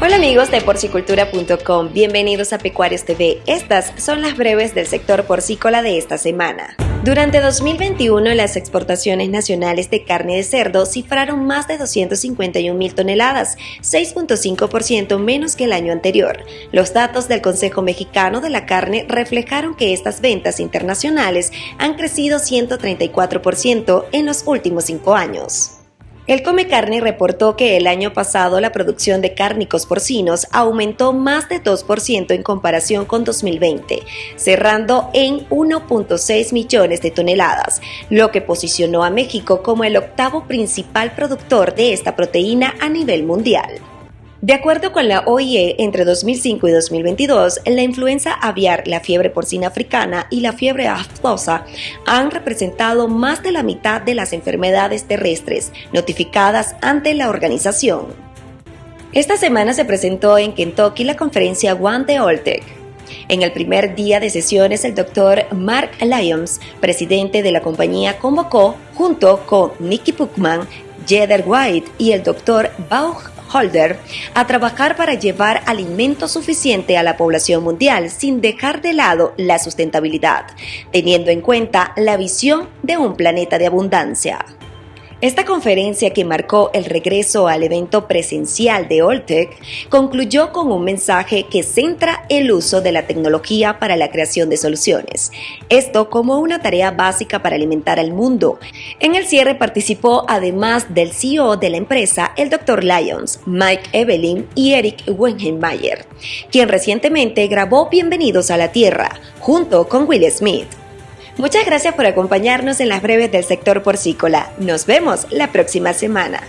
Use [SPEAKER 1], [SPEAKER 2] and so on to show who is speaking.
[SPEAKER 1] Hola amigos de porcicultura.com, bienvenidos a Pecuarios TV. Estas son las breves del sector porcícola de esta semana. Durante 2021, las exportaciones nacionales de carne de cerdo cifraron más de 251 mil toneladas, 6.5% menos que el año anterior. Los datos del Consejo Mexicano de la Carne reflejaron que estas ventas internacionales han crecido 134% en los últimos cinco años. El Come Carne reportó que el año pasado la producción de cárnicos porcinos aumentó más de 2% en comparación con 2020, cerrando en 1.6 millones de toneladas, lo que posicionó a México como el octavo principal productor de esta proteína a nivel mundial. De acuerdo con la OIE, entre 2005 y 2022, la influenza aviar, la fiebre porcina africana y la fiebre aftosa han representado más de la mitad de las enfermedades terrestres notificadas ante la organización. Esta semana se presentó en Kentucky la conferencia One de Oltec. En el primer día de sesiones, el doctor Mark Lyons, presidente de la compañía, convocó, junto con Nicky Puckman, Jeder White y el doctor Bauch Holder a trabajar para llevar alimento suficiente a la población mundial sin dejar de lado la sustentabilidad, teniendo en cuenta la visión de un planeta de abundancia. Esta conferencia que marcó el regreso al evento presencial de Oltec concluyó con un mensaje que centra el uso de la tecnología para la creación de soluciones, esto como una tarea básica para alimentar al mundo. En el cierre participó además del CEO de la empresa, el Dr. Lyons, Mike Evelyn y Eric Wengenmayer, quien recientemente grabó Bienvenidos a la Tierra junto con Will Smith. Muchas gracias por acompañarnos en las breves del sector porcícola. Nos vemos la próxima semana.